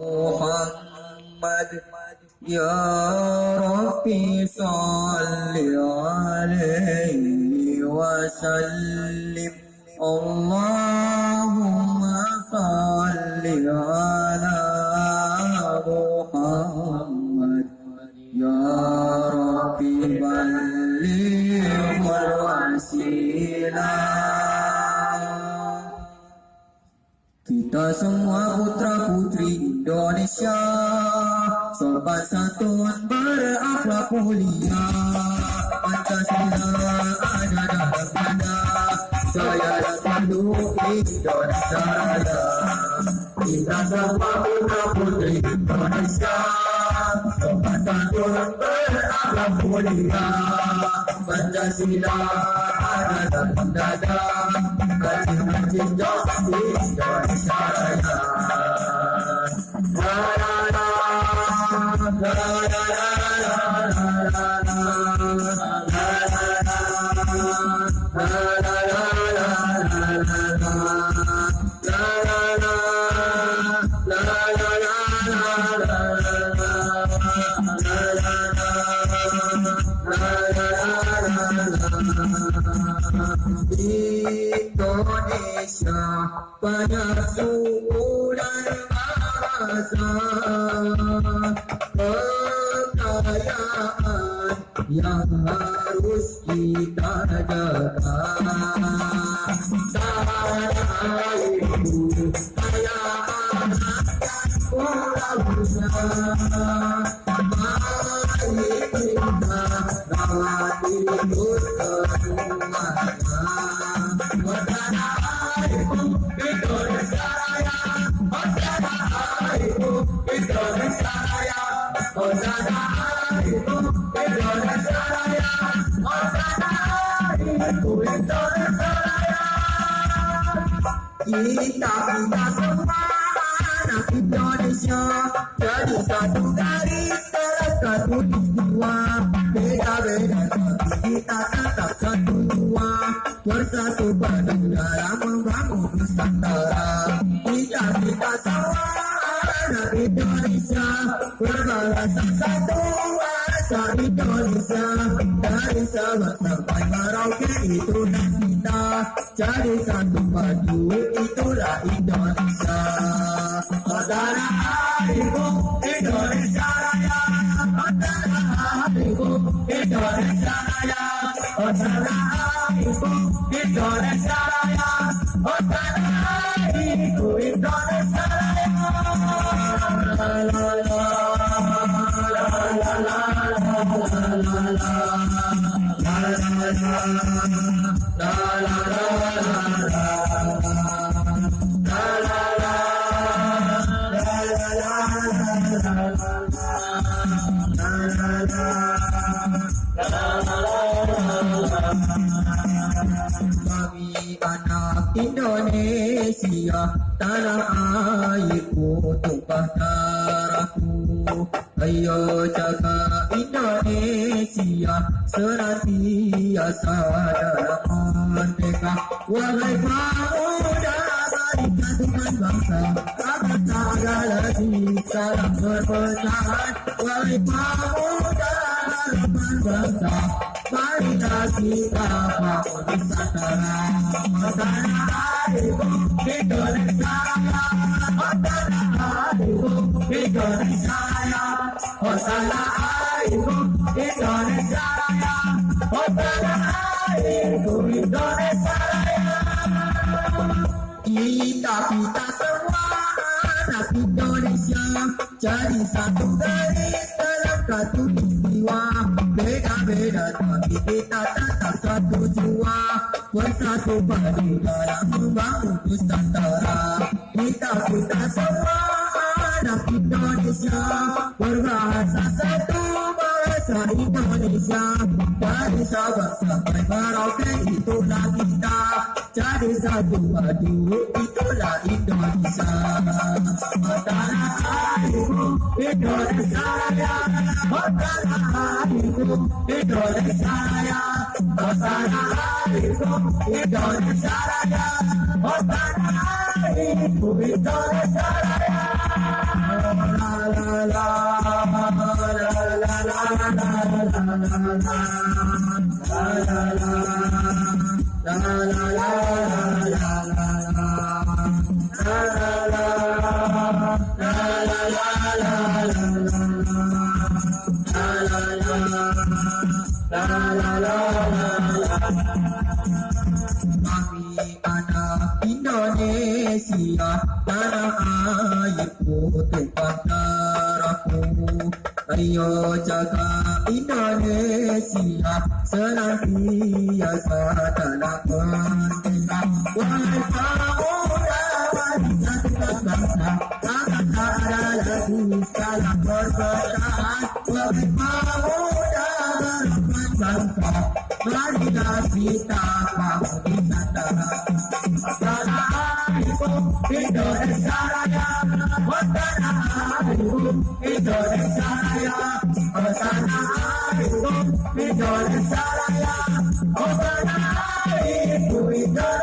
محمد. يا ربي صل عليه وسلم. اللهم صل على محمد. يا ربي بلغ الوسيلة. Kita semua putra putri Indonesia Sobat santun berakhlak mulia. Pancasila ada dalam tanda Saya dan selalu Indonesia Raya. Kita semua putra putri Indonesia Sobat santun berakhlak mulia. Pancasila ada dalam dada Kacil-kacil jos di Indonesia Indonesia bahasa kekayaan yang harus kita Kita kita semua anak Indonesia jadi satu garis dalam satu jiwa beda-beda kita tetap satu jiwa bersatu dalam membangun Nusantara kita kita semua anak Indonesia berbahasa satu bahasa Indonesia dari Sabang sampai Merauke itulah kita jadi satu padu itulah Indonesia Saudara adikku Indonesia Raya Saudara adikku Indonesia Raya Saudara adikku Indonesia Raya Saudara adikku Kami anak Indonesia Tanah tumpah darahku Ayo jaga Indonesia Senantiasa dalam merdeka Wahai pemuda Barisan dengan bangsa Kami tak ada lagi Salam berpesan Wahai pemuda Harapan bangsa Kita kita semua anak Indonesia cari satu garis terang. Satu jiwa beda-beda tapi kita tetap satu jiwa bersatu padu dalam membangun Nusantara kita kita semua anak Indonesia berbahasa satu bahasa Indonesia dari Sabang sampai Merauke itulah kita cari satu madu itulah Indonesia Indonesia saya, Indonesia saya, Indonesia saya, Indonesia saya, lagi salah perbedaan Wahai pemuda bangsa Marilah kita bangun di Nusantara Indonesia Tanah airku Indonesia Raya Tanah airku Indonesia Raya Tanah airku Raya